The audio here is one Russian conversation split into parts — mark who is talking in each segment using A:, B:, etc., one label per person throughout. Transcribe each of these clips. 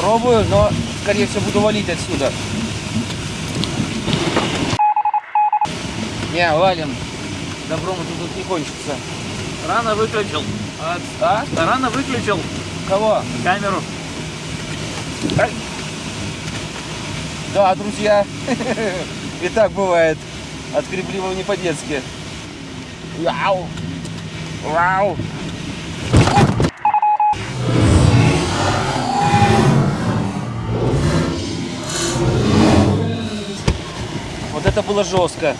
A: Пробую, но, скорее всего, буду валить отсюда. Не, валим. Добром это тут не кончится.
B: Рано выключил.
A: А? а?
B: Рано выключил
A: Кого?
B: камеру.
A: Ай. Да, друзья, и так бывает. Отскребли мы не по-детски. Вау! Вау! Это было жестко.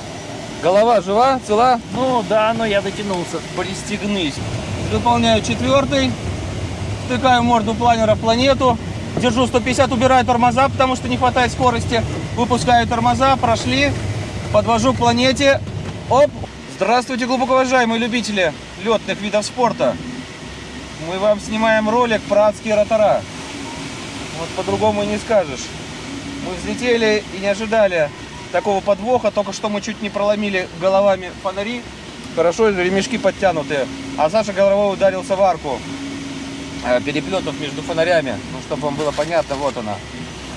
A: Голова жива, цела?
B: Ну да, но я дотянулся.
A: Пристегнись. Выполняю четвертый. Втыкаю морду планера в планету. Держу 150, убираю тормоза, потому что не хватает скорости. Выпускаю тормоза, прошли. Подвожу к планете. Оп! Здравствуйте, глубоко уважаемые любители летных видов спорта. Мы вам снимаем ролик про адские ротора. Вот по-другому и не скажешь. Мы взлетели и не ожидали такого подвоха. Только что мы чуть не проломили головами фонари. Хорошо, ремешки подтянутые. А Саша головой ударился в арку э, переплетов между фонарями. Ну, чтобы вам было понятно, вот она.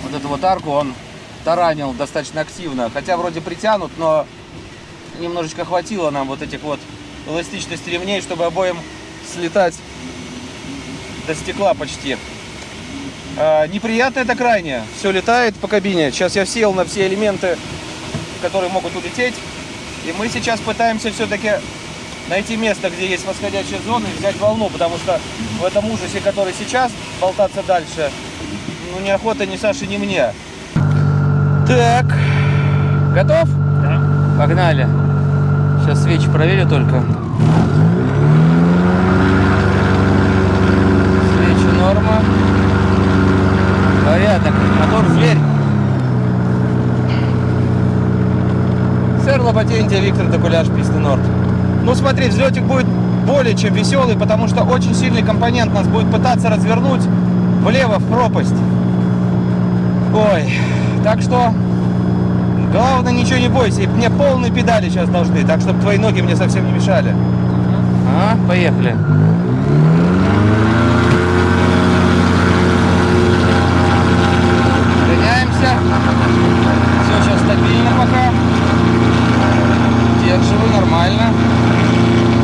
A: Вот эту вот арку он таранил достаточно активно. Хотя вроде притянут, но немножечко хватило нам вот этих вот эластичности ремней, чтобы обоим слетать до стекла почти. А, неприятно это крайне. Все летает по кабине. Сейчас я сел на все элементы, которые могут улететь. И мы сейчас пытаемся все-таки найти место, где есть восходящая зона и взять волну, потому что в этом ужасе, который сейчас, болтаться дальше, ну, неохота ни Саше, ни мне. Так, готов?
B: Да.
A: Погнали. Сейчас свечи проверю только. Свечи норма. Порядок. Мотор зверь. Сэр Лопатентия, Виктор Докуляш, Писты Норд. Ну смотри, взлетик будет более чем веселый, потому что очень сильный компонент нас будет пытаться развернуть влево в пропасть. Ой, так что главное ничего не бойся. И мне полные педали сейчас должны, так чтобы твои ноги мне совсем не мешали. А, поехали. Гоняемся. Все сейчас стабильно пока. Держиваю нормально.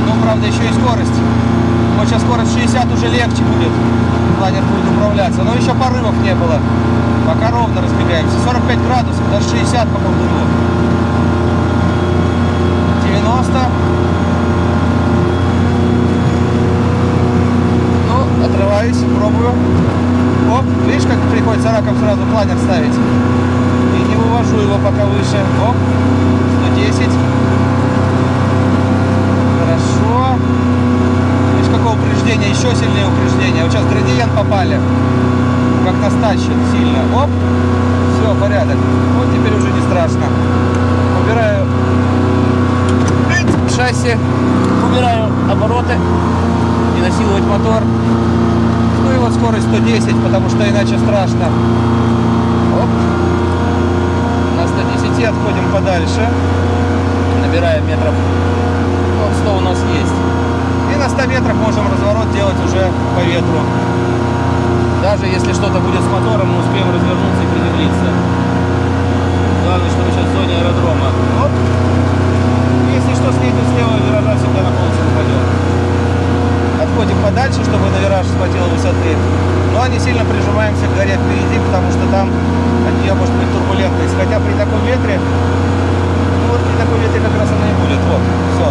A: Ну, правда, еще и скорость. Вот сейчас скорость 60 уже легче будет. Планер будет управляться. Но еще порывов не было. Пока ровно разбегаемся. 45 градусов, даже 60 по колдуну. 90. Ну, отрываюсь, пробую. Оп, видишь, как приходится раком сразу планер ставить. И не вывожу его пока выше. Оп, 110. Хорошо. Видишь, какое упреждение, еще сильнее упреждение. Вот сейчас градиент попали. Как нас тащит сильно. Оп, все, порядок. Вот теперь уже не страшно. Убираю шасси, убираю обороты, не насиловать мотор. Ну и вот скорость 110, потому что иначе страшно. Оп. На 110 отходим подальше. Набираем метров вот 100 у нас есть. И на 100 метрах можем разворот делать уже по ветру. Даже если что-то будет с мотором, мы успеем развернуться и приземлиться. Главное, чтобы сейчас в зоне аэродрома. Оп. Если что, снизу слева виража всегда на полосу упадет. Отходим подальше, чтобы на вираж схватило высоты. Но не сильно прижимаемся к горе впереди, потому что там от нее может быть турбулентность. Хотя при таком ветре, ну вот при таком ветре как раз она и будет. Вот, все.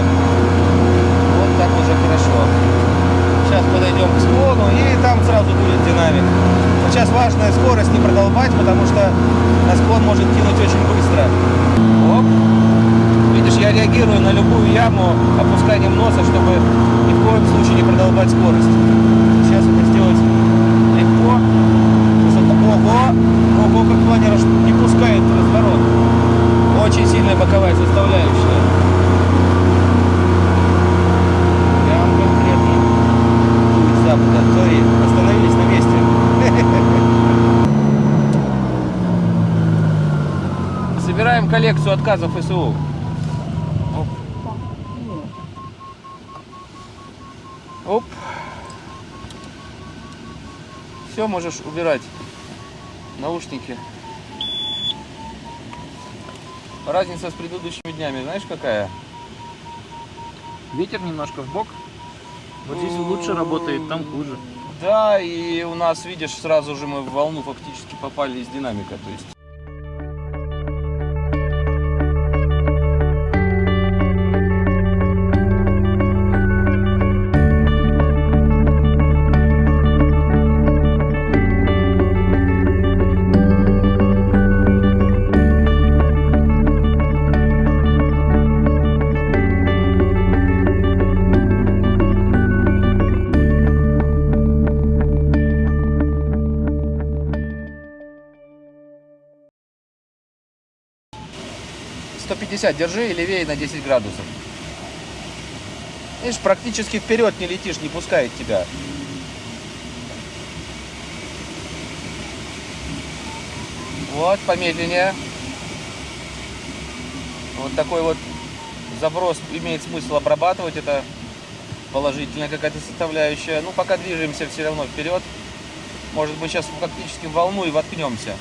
A: Так уже хорошо. Сейчас подойдем к склону и там сразу будет динамик. Сейчас важная скорость не продолбать, потому что на склон может кинуть очень быстро. Оп. Видишь, я реагирую на любую яму опусканием носа, чтобы ни в коем случае не продолбать скорость. Сейчас это сделать легко. Ого! Ого, как планер не пускает разворот. Очень сильная боковая составляющая. Прям конкретно. Дует с запада. Смотри, остановились на месте. Собираем коллекцию отказов СУ. Оп. Оп. Все, можешь убирать. наушники. Разница с предыдущими днями, знаешь какая?
B: Ветер немножко в бок. Вот здесь лучше работает, там хуже.
A: Да, и у нас, видишь, сразу же мы в волну фактически попали из динамика. То есть сто пятьдесят держи и левее на 10 градусов. Видишь, практически вперед не летишь, не пускает тебя. Вот, помедленнее. Вот такой вот заброс имеет смысл обрабатывать. Это положительная какая-то составляющая. Ну, пока движемся все равно вперед. Может быть, сейчас фактически в волну и воткнемся.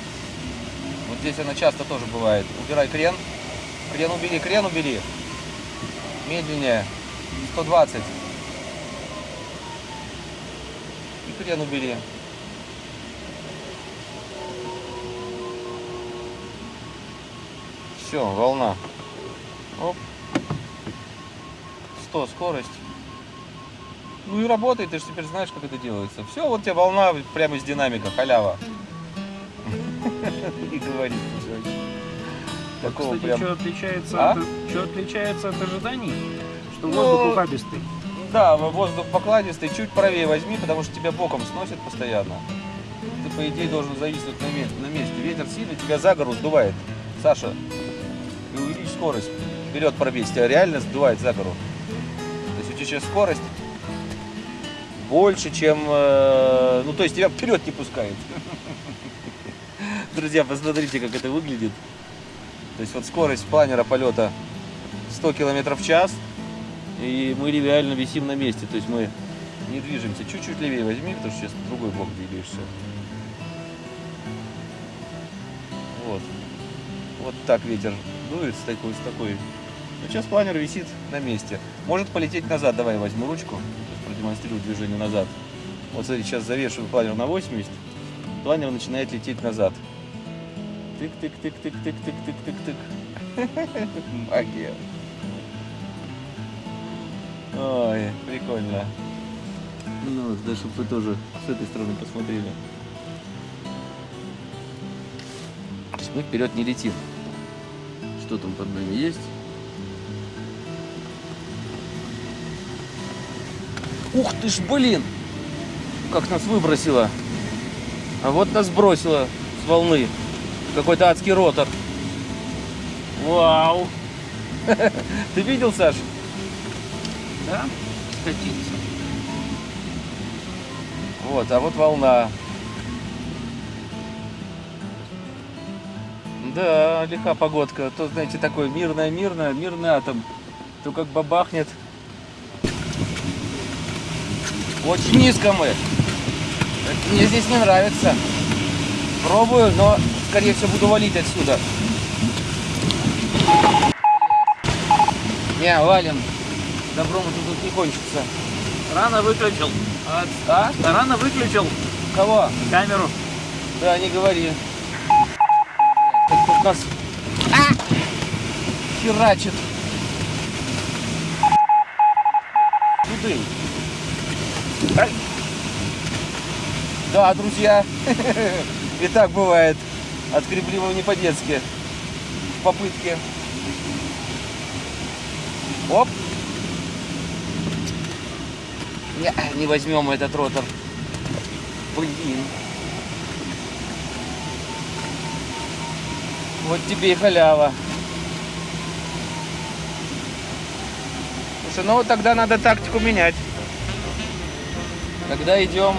A: Вот здесь она часто тоже бывает. Убирай крен. Крен убери, крен убери. Медленнее. 120. И крен убери. Все, волна. Оп. 100 скорость. Ну и работает, ты же теперь знаешь, как это делается. Все, вот тебе волна прямо из динамика, халява. И говорит, Такого
B: Кстати,
A: прям...
B: что отличается,
A: А?
B: от, что отличается от ожиданий? Что
A: Ну,
B: воздух ухабистый.
A: Да, воздух покладистый, чуть правее возьми, потому что тебя боком сносит постоянно. Ты, по идее, должен зависнуть на, ме- на месте. Ветер сильный, тебя за гору сдувает. Саша, и увеличь скорость. Вперед пробей, тебя реально сдувает за гору. То есть у тебя сейчас скорость больше, чем... э, ну, то есть тебя вперед не пускает. Друзья, посмотрите, как это выглядит. То есть вот скорость планера полета 100 км в час, и мы реально висим на месте. То есть мы не движемся. Чуть-чуть левее возьми, потому что сейчас другой бок двигаешься. Вот. Вот так ветер дует с такой, с такой. Ну, сейчас планер висит на месте. Может полететь назад. Давай возьму ручку. Продемонстрирую движение назад. Вот смотри, сейчас завешиваю планер на 80. Планер начинает лететь назад. Тык-тык-тык-тык-тык-тык-тык-тык. Магия. Ой, прикольно. Ну вот, да, чтобы вы тоже с этой стороны посмотрели. То есть мы вперед не летим. Что там под нами есть? Ух ты ж, блин! Как нас выбросило! А вот нас бросило с волны. Какой-то адский ротор. Вау! Ты видел, Саш?
B: Да? Скатиться.
A: Вот, а вот волна. Да, лиха погодка. То, знаете, такой мирная-мирная, мирный атом. То как бабахнет. Очень низко мы. Мне здесь не нравится. Пробую, но, скорее всего, буду валить отсюда. Не, валим. Добром это тут не кончится.
B: Рано выключил.
A: А? а?
B: Рано выключил
A: Кого?
B: камеру.
A: Да, не говори. Так тут нас а! херачит. Куды? Ай. Да, друзья, и так бывает. Отгребли мы не по-детски. В попытке. Оп. Не, не возьмем этот ротор. Блин. Вот тебе и халява. Слушай, ну тогда надо тактику менять. Когда идем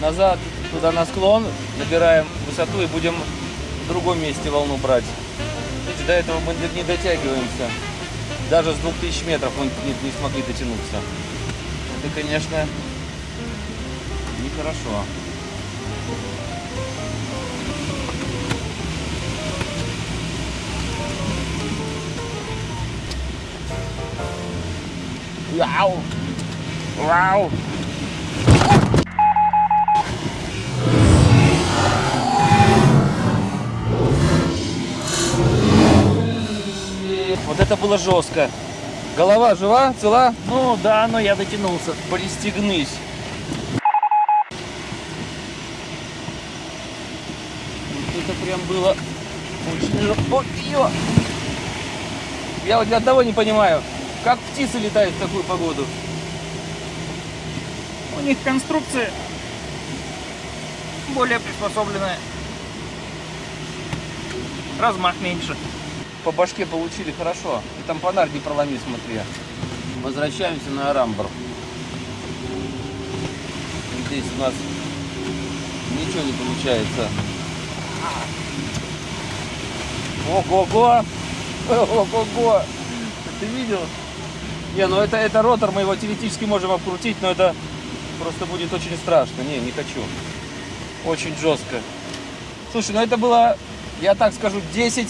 A: назад, туда на склон, набираем высоту и будем в другом месте волну брать. Видите, до этого мы не дотягиваемся. Даже с 2000 метров мы не, не смогли дотянуться. Это, конечно, нехорошо. Вау! Вау! Это было жестко. Голова жива, цела?
B: Ну да, но я дотянулся.
A: Пристегнись. Вот это прям было очень... ё! Я вот одного не понимаю, как птицы летают в такую погоду.
B: У них конструкция более приспособленная. Размах меньше.
A: По башке получили хорошо. И там фонарь не проломи, смотри. Возвращаемся на Арамбр. Здесь у нас ничего не получается. Ого-го! Ого-го! Ты видел? Не, ну это, это ротор, мы его теоретически можем обкрутить, но это просто будет очень страшно. Не, не хочу. Очень жестко. Слушай, ну это было, я так скажу, 10,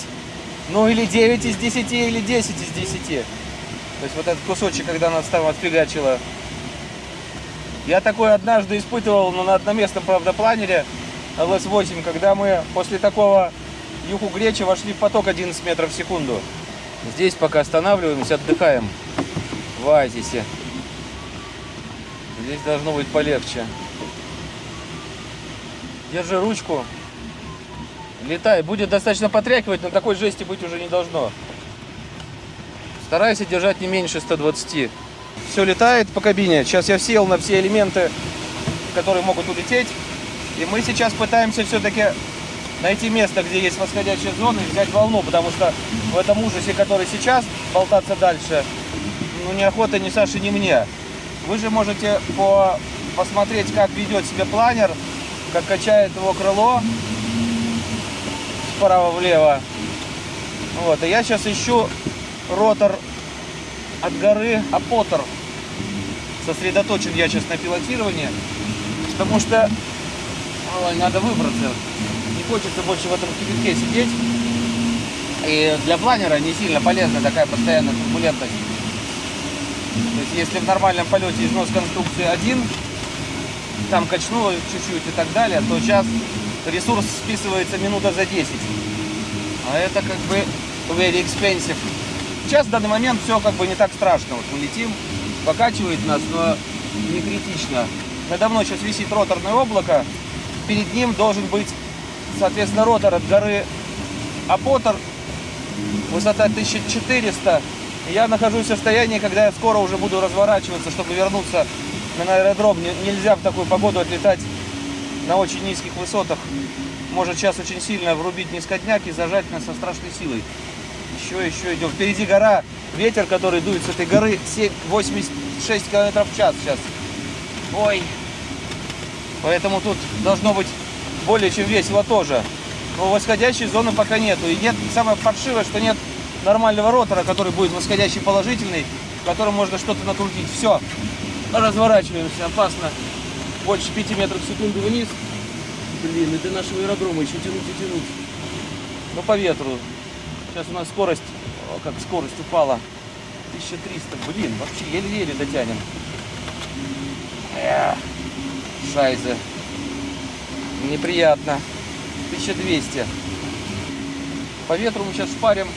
A: ну или 9 из 10, или 10 из 10. То есть вот этот кусочек, когда нас там отфигачило. Я такой однажды испытывал, но на одноместном, правда, планере LS-8, когда мы после такого юху гречи вошли в поток 11 метров в секунду. Здесь пока останавливаемся, отдыхаем в оазисе. Здесь должно быть полегче. Держи ручку. Летай. Будет достаточно потряхивать, но такой жести быть уже не должно. Старайся держать не меньше 120. Все летает по кабине. Сейчас я сел на все элементы, которые могут улететь. И мы сейчас пытаемся все-таки найти место, где есть восходящая зона и взять волну, потому что в этом ужасе, который сейчас, болтаться дальше, ну неохота ни Саше, ни мне. Вы же можете по... посмотреть, как ведет себя планер, как качает его крыло справа влево. Вот, и я сейчас ищу ротор от горы Апотер. Сосредоточен я сейчас на пилотировании, потому что ой, надо выбраться. Не хочется больше в этом кипятке сидеть. И для планера не сильно полезна такая постоянная турбулентность. То есть если в нормальном полете износ конструкции один, там качнуло чуть-чуть и так далее, то сейчас ресурс списывается минута за 10. А это как бы very expensive. Сейчас в данный момент все как бы не так страшно. Вот мы летим, покачивает нас, но не критично. Надо мной сейчас висит роторное облако. Перед ним должен быть, соответственно, ротор от горы Апотер. Высота 1400. И Я нахожусь в состоянии, когда я скоро уже буду разворачиваться, чтобы вернуться на аэродром. Не- Нельзя в такую погоду отлетать на очень низких высотах. Может сейчас очень сильно врубить низкодняк и зажать нас со страшной силой. Еще, еще идем. Впереди гора, ветер, который дует с этой горы, 7, 86 километров в час сейчас. Ой. Поэтому тут должно быть более чем весело тоже. Но восходящей зоны пока нету. И нет, самое паршивое, что нет нормального ротора, который будет восходящий положительный, в котором можно что-то накрутить. Все, разворачиваемся, опасно. Больше 5 метров в секунду вниз. Блин, и до нашего аэродрома еще тянуть и тянуть. Ну, по ветру. Сейчас у нас скорость, о, как скорость упала. 1300. Блин, вообще еле-еле дотянем. Эх, шайзе. Неприятно. 1200. По ветру мы сейчас шпарим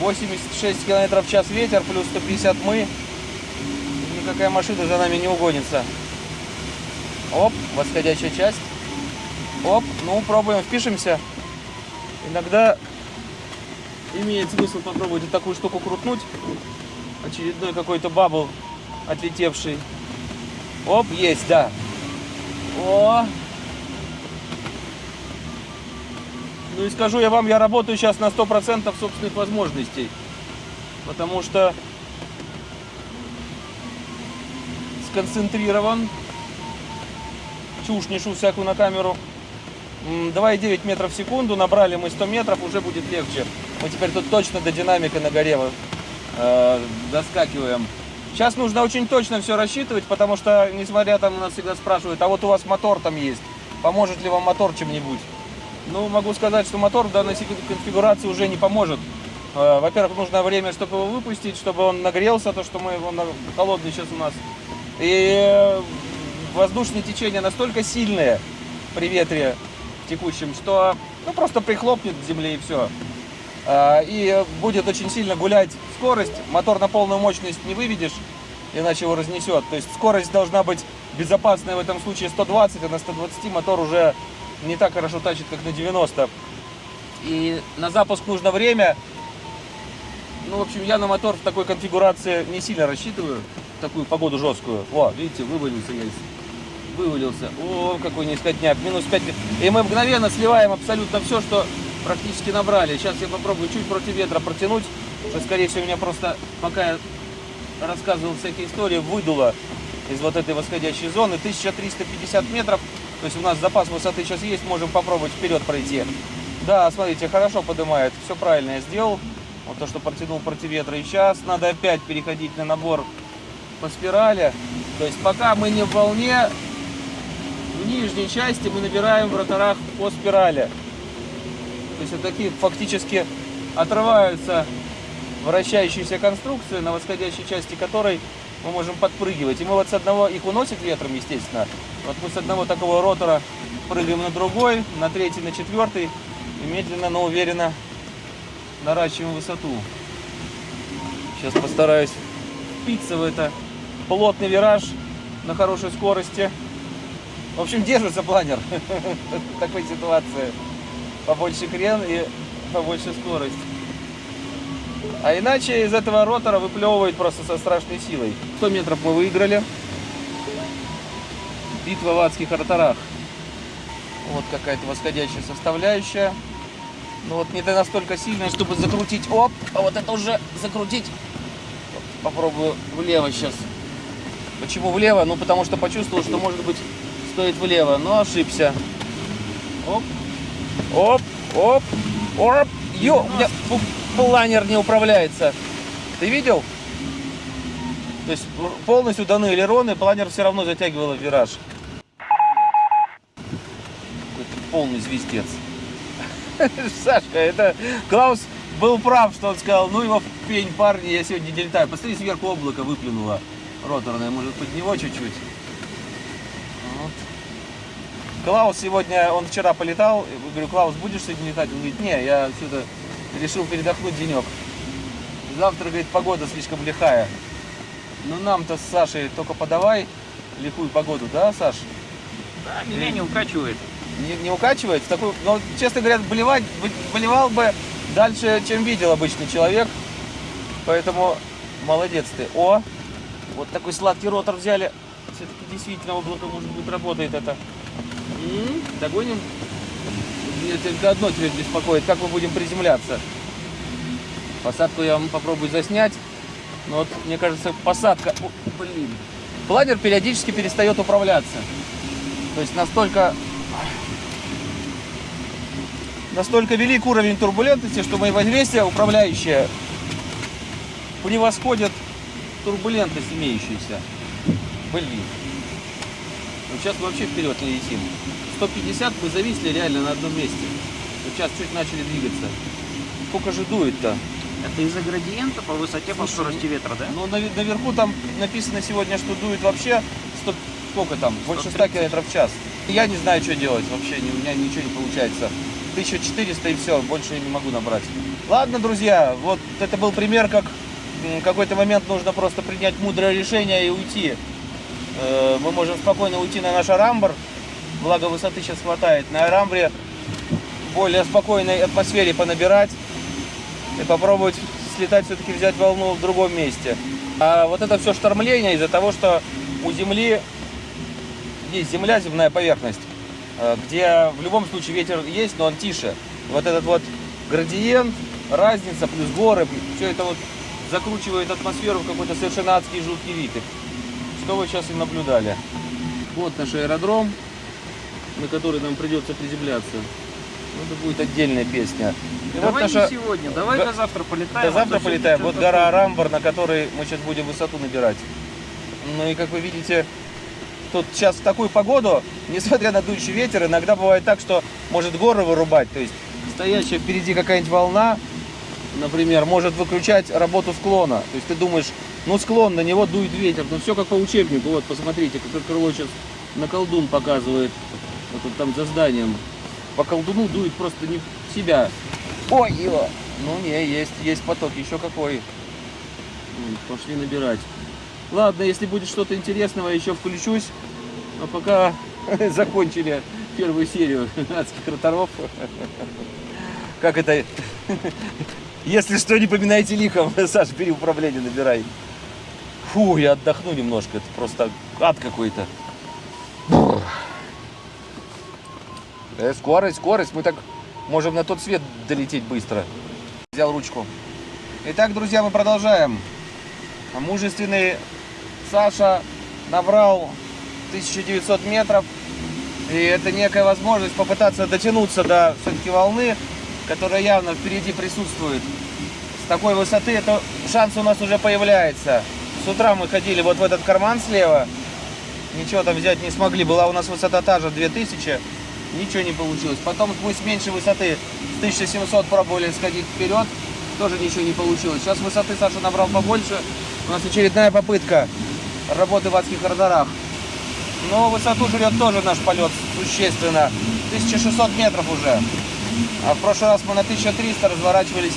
A: 86 километров в час ветер, плюс 150 мы. Никакая машина за нами не угонится. Оп, восходящая часть. Оп, ну пробуем, впишемся. Иногда имеет смысл попробовать вот такую штуку крутнуть. Очередной какой-то бабл отлетевший. Оп, есть, да. О! Ну и скажу я вам, я работаю сейчас на 100% собственных возможностей. Потому что сконцентрирован. Чушь нешу всякую на камеру. М, 2,9 метров в секунду, набрали мы 100 метров, уже будет легче. Мы теперь тут точно до динамика на горе э, доскакиваем. Сейчас нужно очень точно все рассчитывать, потому что, несмотря там, нас всегда спрашивают, а вот у вас мотор там есть, поможет ли вам мотор чем-нибудь? Ну, могу сказать, что мотор в данной конфигурации уже не поможет, Э, Во-первых, нужно время, чтобы его выпустить, чтобы он нагрелся, то, что мы, он на- холодный сейчас у нас. И э, воздушные течения настолько сильные при ветре текущем, что ну, просто прихлопнет к земле и все. И будет очень сильно гулять скорость, мотор на полную мощность не выведешь, иначе его разнесет. То есть скорость должна быть безопасная в этом случае 120, а на 120 мотор уже не так хорошо тащит, как на 90. И на запуск нужно время. Ну, в общем, я на мотор в такой конфигурации не сильно рассчитываю. Такую погоду жесткую. О, видите, вывалился я. из- Вывалился. О, какой низкотняк. Минус 5. И мы мгновенно сливаем абсолютно все, что практически набрали. Сейчас я попробую чуть против ветра протянуть. Что, скорее всего, меня просто, пока я рассказывал всякие истории, выдуло из вот этой восходящей зоны. 1350 метров. То есть у нас запас высоты сейчас есть. Можем попробовать вперед пройти. Да, смотрите, хорошо поднимает. Все правильно я сделал. Вот то, что протянул против ветра. И сейчас надо опять переходить на набор по спирали. То есть пока мы не в волне, в нижней части мы набираем в роторах по спирали. То есть вот такие фактически отрываются вращающиеся конструкции, на восходящей части которой мы можем подпрыгивать. И мы вот с одного, их уносит ветром, естественно. Вот мы с одного такого ротора прыгаем на другой, на третий, на четвертый. И медленно, но уверенно наращиваем высоту. Сейчас постараюсь впиться в это плотный вираж на хорошей скорости. В общем, держится планер в такой ситуации. Побольше крен и побольше скорость. А иначе из этого ротора выплевывает просто со страшной силой. 100 метров мы выиграли. Битва в адских роторах. Вот какая-то восходящая составляющая. Ну вот не настолько сильная, чтобы закрутить. Оп, а вот это уже закрутить. Попробую влево сейчас. Почему влево? Ну потому что почувствовал, что может быть стоит влево, но ошибся. Оп, оп, оп, оп. Ё, у меня планер не управляется. Ты видел? То есть полностью даны элероны, планер все равно затягивало в вираж. Какой-то полный звездец. Сашка, это Клаус был прав, что он сказал, ну его в пень, парни, я сегодня не летаю. Посмотри, сверху облако выплюнуло роторное, может под него чуть-чуть. Клаус сегодня, он вчера полетал, говорю, Клаус, будешь сегодня летать? Он говорит, не, я сюда решил передохнуть денек. Завтра, говорит, погода слишком лихая. Ну нам-то с Сашей только подавай лихую погоду, да, Саш?
B: Да, меня не укачивает.
A: Не, не укачивает? В такую, ну, честно говоря, болевать, болевал бы дальше, чем видел обычный человек. Поэтому молодец ты. О, вот такой сладкий ротор взяли. Все-таки действительно облако, может быть, работает это. Догоним. Меня только одно теперь беспокоит, как мы будем приземляться. Посадку я вам попробую заснять. Но вот, мне кажется, посадка... О, блин. Планер периодически перестает управляться. То есть настолько настолько велик уровень турбулентности, что мои воздействия управляющие превосходят турбулентность имеющуюся. Блин. Ну, сейчас мы вообще вперед летим. 150 мы зависли реально на одном месте. Вот сейчас чуть начали двигаться. Сколько же дует-то?
B: Это из-за градиента по высоте, по
A: Слушай,
B: скорости ветра, да?
A: Ну, наве- наверху там написано сегодня, что дует вообще 100, сколько там, больше 100
B: 130.
A: километров в час. Я не знаю, что делать вообще, у меня ничего не получается. 1400 и все, больше я не могу набрать. Ладно, друзья, вот это был пример, как какой-то момент нужно просто принять мудрое решение и уйти. Э, Мы можем спокойно уйти на наш Арамбр, благо высоты сейчас хватает. На Арамбре более спокойной атмосфере понабирать и попробовать слетать, все-таки взять волну в другом месте. А вот это все штормление из-за того, что у Земли есть земля, земная поверхность, э, где в любом случае ветер есть, но он тише. Вот этот вот градиент, разница плюс горы, все это вот закручивает атмосферу в какой-то совершенно адский жуткий вид. Что вы сейчас и наблюдали. Вот наш аэродром, на который нам придется приземляться. Ну, Это будет отдельная песня. И вот
B: давай
A: наша-
B: не сегодня, давай до завтра полетаем.
A: до завтра
B: а
A: полетаем. Вот гора. Арамбар, на которой мы сейчас будем высоту набирать. Ну и как вы видите, тут сейчас в такую погоду, несмотря на дующий ветер, иногда бывает так, что может горы вырубать. То есть стоящая впереди какая-нибудь волна например, может выключать работу склона. То есть ты думаешь, ну склон, на него дует ветер. Ну все как по учебнику. Вот, посмотрите, как крыло сейчас на колдун показывает. Вот там за зданием. По колдуну дует просто не в себя. Ой, его. Ну не, есть, есть поток, еще какой. Пошли набирать. Ладно, если будет что-то интересного, еще включусь. А пока закончили первую серию адских роторов. Как это? Если что, не поминайте лихом. Саша, бери управление, набирай. Фу, я отдохну немножко. Это просто ад какой-то. Э, скорость, скорость. Мы так можем на тот свет долететь быстро. Взял ручку. Итак, друзья, мы продолжаем. Мужественный Саша набрал 1900 метров. И это некая возможность попытаться дотянуться до все-таки волны, которая явно впереди присутствует. С такой высоты это шанс у нас уже появляется. С утра мы ходили вот в этот карман слева. Ничего там взять не смогли. Была у нас высота та же 2000. Ничего не получилось. Потом мы с меньшей высоты, с 1700 пробовали сходить вперед. Тоже ничего не получилось. Сейчас высоты Саша набрал побольше. У нас очередная попытка работы в адских радарах. Но высоту жрет тоже наш полет существенно. 1600 метров уже. А в прошлый раз мы на 1300 разворачивались.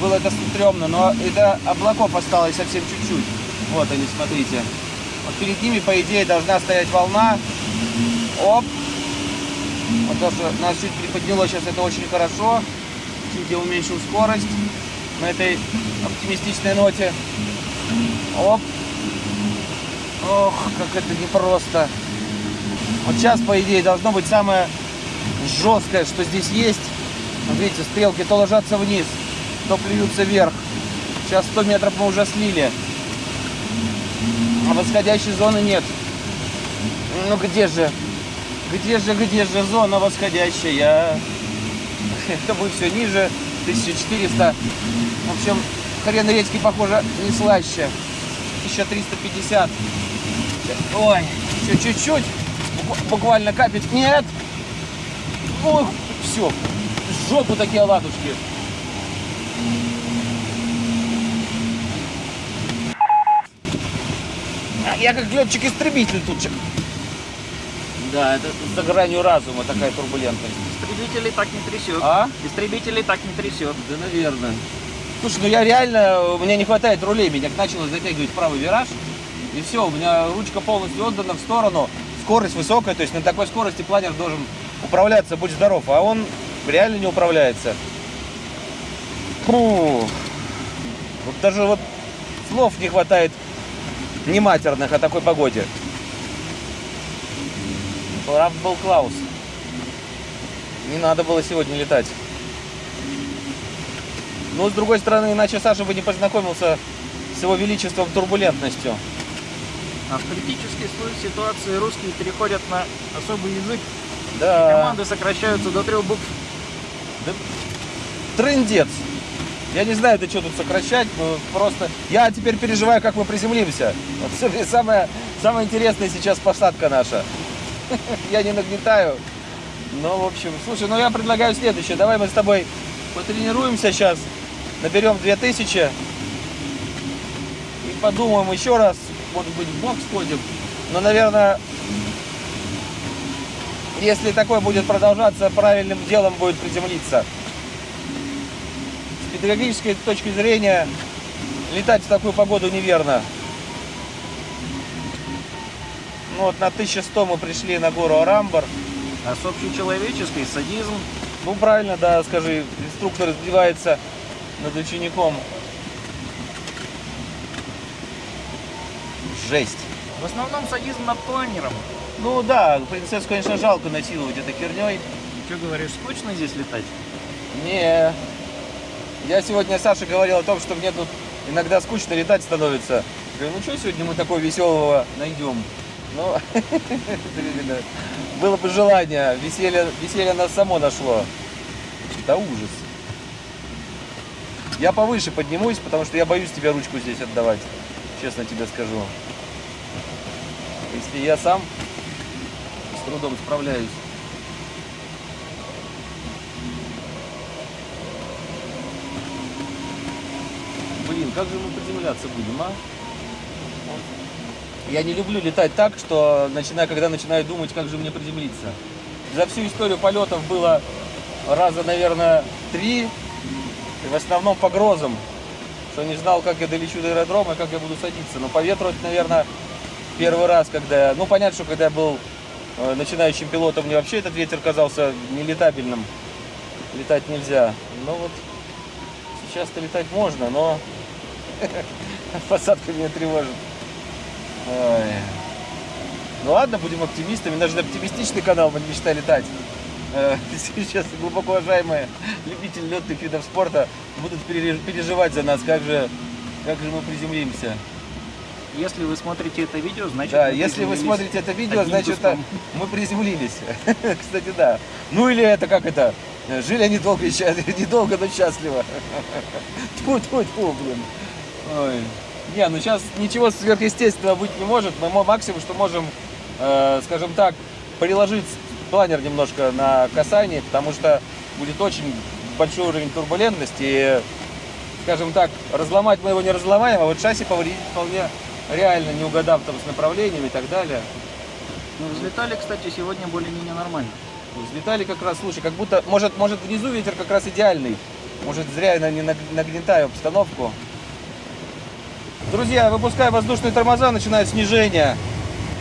A: Было это стрёмно, но до облаков осталось совсем чуть-чуть. Вот они, смотрите. Вот перед ними, по идее, должна стоять волна. Оп. Вот то, что нас чуть приподняло сейчас, это очень хорошо. Чуть я уменьшил скорость на этой оптимистичной ноте. Оп. Ох, как это непросто. Вот сейчас, по идее, должно быть самое жесткое, что здесь есть. Видите, стрелки то ложатся вниз, то плюются вверх. Сейчас 100 метров мы уже слили. А восходящей зоны нет. Ну где же? Где же, где же зона восходящая? Это будет все ниже. 1400. В общем, хрен редьки, похоже, не слаще. 1350. Ой, еще чуть-чуть. Буква- Буквально капель. Нет. Ох, все. В жопу такие оладушки. А, Я как летчик-истребитель тут. чё- Да, это за гранью разума такая турбулентность.
B: Истребителей так не трясет.
A: А?
B: Истребителей так не трясет.
A: Да, наверное. Слушай, ну я реально, мне не хватает рулей, меня начало затягивать правый вираж. И все, у меня ручка полностью отдана в сторону. Скорость высокая, то есть на такой скорости планер должен управляться, будь здоров. А он реально не управляется. Фу. Вот даже вот слов не хватает нематерных о такой погоде. Прав был Клаус. Не надо было сегодня летать. Но с другой стороны, иначе Саша бы не познакомился с его величеством турбулентностью.
B: А в критической су- ситуации русские переходят на особый язык.
A: Да.
B: Команды сокращаются до трех букв.
A: Трындец. Я не знаю, до чего тут сокращать, но просто... Я теперь переживаю, как мы приземлимся. Самое, самое интересное сейчас посадка наша. Я не нагнетаю. Ну, в общем, слушай, ну я предлагаю следующее. Давай мы с тобой потренируемся сейчас, наберем 2000 и подумаем еще раз. Может быть, в бокс сходим. Но, наверное, если такое будет продолжаться, правильным делом будет приземлиться. С педагогической точки зрения летать в такую погоду неверно. Ну вот на 1100 мы пришли на гору Арамбар.
B: А с общечеловеческой садизм.
A: Ну правильно, да, скажи, инструктор издевается над учеником. Жесть.
B: В основном садизм над планером.
A: Ну да, принцессу, конечно, жалко насиловать этой херней.
B: Что говоришь, скучно здесь летать?
A: Не. Я сегодня Саше говорил о том, что мне тут иногда скучно летать становится. Говорю, ну что сегодня мы такого веселого найдем? Ну, было бы желание, веселье, веселье нас само нашло. Да ужас. Я повыше поднимусь, потому что я боюсь тебе ручку здесь отдавать. Честно тебе скажу. Если я сам с трудом справляюсь. блин, как же мы приземляться будем, а? Я не люблю летать так, что начинаю, когда начинаю думать, как же мне приземлиться. За всю историю полетов было раза, наверное, три. И в основном по грозам. Что не знал, как я долечу до аэродрома, как я буду садиться. Но по ветру это, наверное, первый раз, когда. Ну, понятно, что когда я был начинающим пилотом, мне вообще этот ветер казался нелетабельным. Летать нельзя. Но вот сейчас-то летать можно, но посадка меня тревожит. Ой. Ну ладно, будем оптимистами. Наш же оптимистичный канал, мы мечта летать. Э, Сейчас глубоко уважаемые любители летных видов спорта будут переж- переживать за нас, как же, как же мы приземлимся.
B: Если вы смотрите это видео, значит
A: Да, если вы смотрите это видео, значит
B: куском.
A: мы приземлились. Кстати, да. Ну или это как это? Жили они долго недолго, но счастливо. Тьфу, тьфу, тьфу, блин. Ой. Не, ну сейчас ничего сверхъестественного быть не может. Мы максимум, что можем, э, скажем так, приложить планер немножко на касание, потому что будет очень большой уровень турбулентности. И, скажем так, разломать мы его не разломаем, а вот шасси повредить вполне реально, не угадав там с направлением и так далее.
B: Ну, взлетали, кстати, сегодня более-менее нормально.
A: Взлетали как раз, слушай, как будто, может, может внизу ветер как раз идеальный. Может, зря я не наг- нагнетаю обстановку. Друзья, выпуская воздушные тормоза, начинает снижение.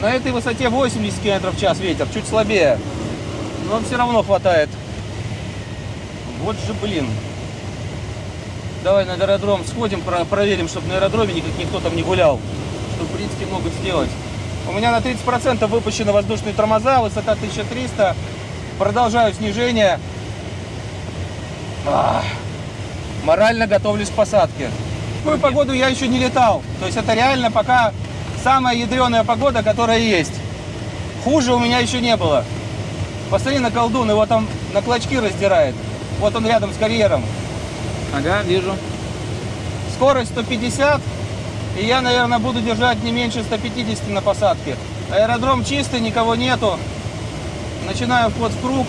A: На этой высоте 80 км в час ветер, чуть слабее. Но все равно хватает. Вот же, блин. Давай на аэродром сходим, про- проверим, чтобы на аэродроме никак никто там не гулял. Что, в принципе, могут сделать. У меня на 30% выпущены воздушные тормоза, высота 1300. Продолжаю снижение. Ах, Морально готовлюсь к посадке. В такую погоду я еще не летал. То есть это реально пока самая ядреная погода, которая есть. Хуже у меня еще не было. Посмотри на колдун, его там на клочки раздирает. Вот он рядом с карьером.
B: Ага, вижу.
A: Скорость 150, и я, наверное, буду держать не меньше 150 на посадке. Аэродром чистый, никого нету. Начинаю вход в круг.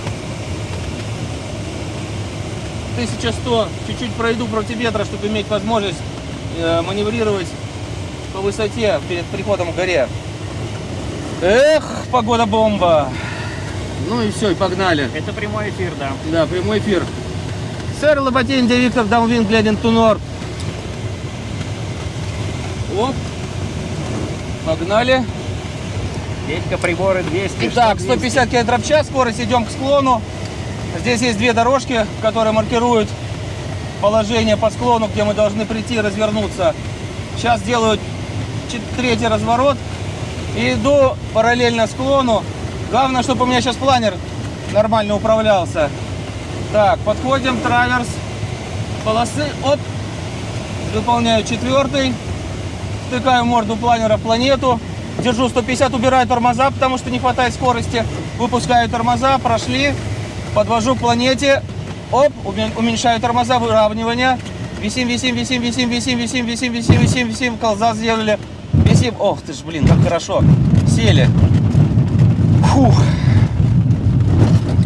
A: 1100. Чуть-чуть пройду против ветра, чтобы иметь возможность э, маневрировать по высоте перед приходом к горе. Эх, погода бомба. Ну и все, и погнали.
B: Это прямой эфир, да.
A: Да, прямой эфир. Сэр Лоботин, де Виктор, Даунвин, гляден Тунор. Оп. Погнали.
B: Петька, приборы 200.
A: Итак,
B: что 200.
A: 150 км в час, скорость идем к склону. Здесь есть две дорожки, которые маркируют положение по склону, где мы должны прийти и развернуться. Сейчас делаю третий разворот и иду параллельно склону. Главное, чтобы у меня сейчас планер нормально управлялся. Так, подходим, траверс, полосы, оп, выполняю четвертый, втыкаю морду планера планету, держу 150, убираю тормоза, потому что не хватает скорости, выпускаю тормоза, прошли, подвожу к планете, оп, уме- уменьшаю тормоза, выравнивание, висим, висим, висим, висим, висим, висим, висим, висим, висим, висим, колза сделали, висим, ох ты ж, блин, как хорошо, сели, фух,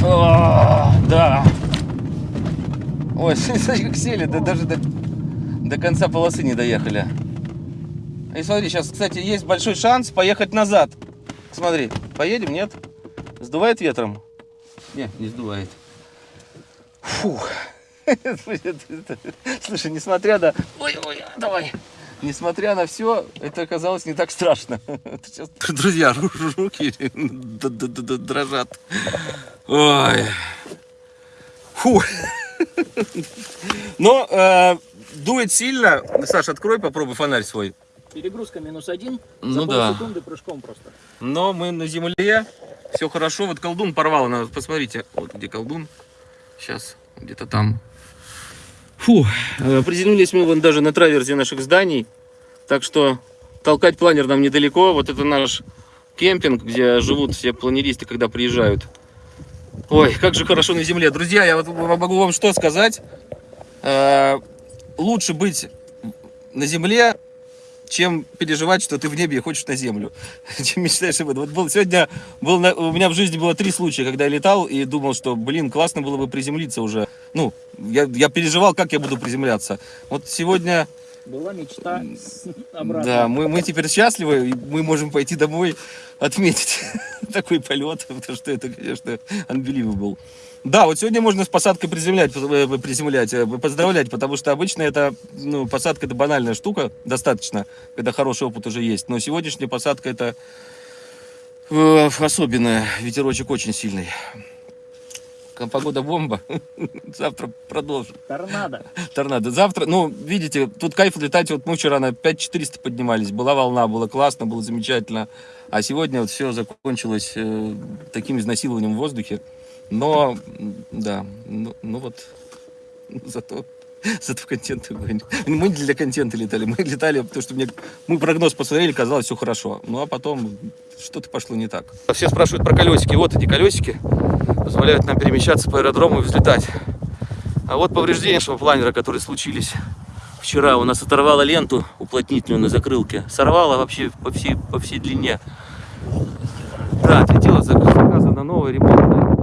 A: О, да, ой, как сели, да даже до, до конца полосы не доехали. И смотри, сейчас, кстати, есть большой шанс поехать назад. Смотри, поедем, нет? Сдувает ветром? Не, не сдувает. Фух. Слушай, несмотря на... Ой, ой, давай. Несмотря на все, это оказалось не так страшно. Друзья, ру- руки дрожат. Ой. Фу. Но э, дует сильно. Саша, открой, попробуй фонарь свой.
B: Перегрузка минус один.
A: Ну
B: за
A: да.
B: полсекунды прыжком просто.
A: Но мы на земле, все хорошо. Вот колдун порвал, надо- посмотрите, вот где колдун. Сейчас, где-то там. Фу, э, приземлились мы вон даже на траверзе наших зданий. Так что толкать планер нам недалеко. Вот это наш кемпинг, где живут все планеристы, когда приезжают. Ой, как же хорошо на земле. Друзья, я вот могу вам что сказать. Э, Лучше быть на земле, чем переживать, что ты в небе и хочешь на землю. Чем мечтаешь об этом. Вот был, сегодня был на- у меня в жизни было три случая, когда я летал и думал, что, блин, классно было бы приземлиться уже. Ну, я, я переживал, как я буду приземляться. Вот сегодня
B: Была мечта обратно.
A: Да, мы, мы теперь счастливы, мы можем пойти домой отметить такой полет, потому что это, конечно, unbelievable. Да, вот сегодня можно с посадкой приземлять, э, приземлять, э, поздравлять, потому что обычно это, ну, посадка это банальная штука, достаточно, когда хороший опыт уже есть. Но сегодняшняя посадка это э, особенная, ветерочек очень сильный. Погода бомба. Завтра продолжим.
B: Торнадо.
A: Торнадо. Завтра, ну, видите, тут кайф летать. Вот мы вчера на 5400 поднимались. Была волна, было классно, было замечательно. А сегодня вот все закончилось э, таким изнасилованием в воздухе. Но, да, ну, ну вот, зато, зато контент огонь. Мы не для контента летали, мы летали, потому что мне, мы прогноз посмотрели, казалось, все хорошо. Ну, а потом что-то пошло не так. Все спрашивают про колесики. Вот эти колесики позволяют нам перемещаться по аэродрому и взлетать. А вот повреждения нашего планера, которые случились вчера. У нас оторвало ленту уплотнительную на закрылке. Сорвало вообще по всей, по всей длине. Да, отлетела, зак- заказана новая ремонтная.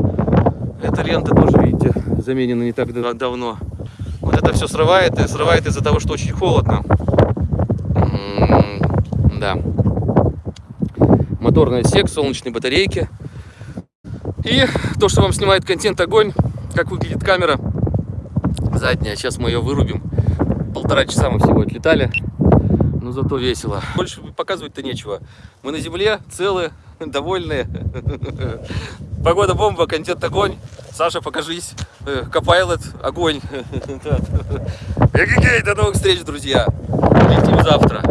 A: Эта лента тоже, видите, заменена не так да- давно. Вот это все срывает, и срывает из-за того, что очень холодно. М, Да. Моторный отсек, солнечные батарейки. И то, что вам снимает контент огонь, как выглядит камера задняя. Сейчас мы ее вырубим. Полтора часа мы всего отлетали. Но зато весело. Больше показывать-то нечего. Мы на земле, целые, довольные. Погода бомба, контент огонь. Саша, покажись. Э, Копайлот, огонь. Эгегей, до новых встреч, друзья. Летим завтра.